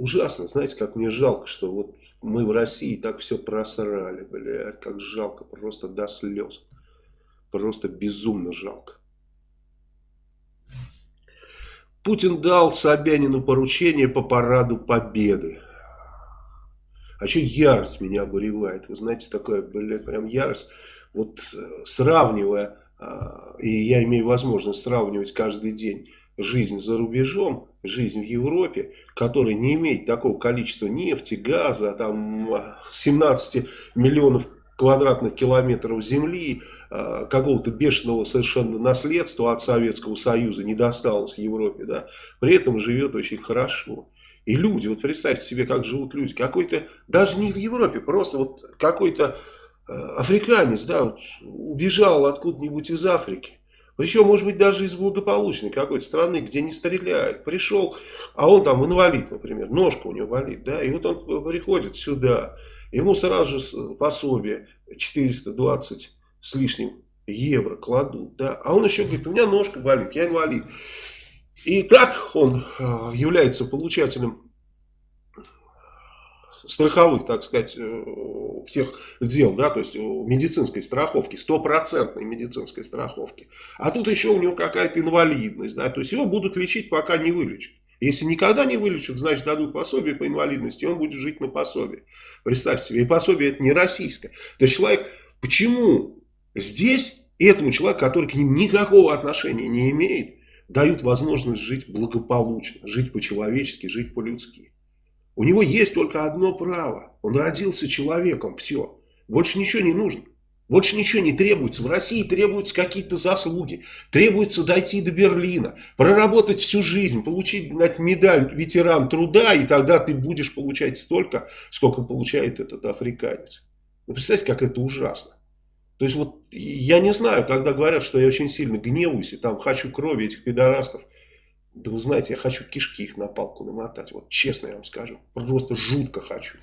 ужасно, знаете, как мне жалко, что вот мы в России так все просрали, блядь, как жалко, просто до слез. Просто безумно жалко. Путин дал Собянину поручение по параду победы. А что ярость меня обуревает? Вы знаете, такое, блядь, прям ярость. Вот э, сравнивая, а, и я имею возможность сравнивать каждый день жизнь за рубежом, жизнь в Европе, которая не имеет такого количества нефти, газа, там 17 миллионов квадратных километров земли, а, какого-то бешеного совершенно наследства от Советского Союза не досталось Европе, да, при этом живет очень хорошо. И люди, вот представьте себе, как живут люди, какой-то, даже не в Европе, просто вот какой-то э, африканец, да, вот, убежал откуда-нибудь из Африки, причем, может быть, даже из благополучной какой-то страны, где не стреляют. Пришел, а он там инвалид, например, ножка у него болит, да, и вот он приходит сюда, ему сразу же пособие 420 с лишним евро кладут, да, а он еще говорит, у меня ножка болит, я инвалид. И так он э, является получателем страховых, так сказать, э, всех дел, да, то есть медицинской страховки, стопроцентной медицинской страховки. А тут еще у него какая-то инвалидность, да, то есть его будут лечить, пока не вылечат. Если никогда не вылечат, значит дадут пособие по инвалидности, он будет жить на пособие. Представьте себе, и пособие это не российское. То есть человек, почему здесь этому человеку, который к ним никакого отношения не имеет, дают возможность жить благополучно, жить по-человечески, жить по-людски. У него есть только одно право. Он родился человеком, все. Больше ничего не нужно. Больше ничего не требуется. В России требуются какие-то заслуги. Требуется дойти до Берлина, проработать всю жизнь, получить медаль ветеран труда, и тогда ты будешь получать столько, сколько получает этот африканец. Вы представляете, как это ужасно. То есть вот я не знаю, когда говорят, что я очень сильно гневаюсь и там хочу крови этих пидорастов. Да вы знаете, я хочу кишки их на палку намотать. Вот честно я вам скажу. Просто жутко хочу.